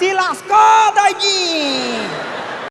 Se lascou, doidinho!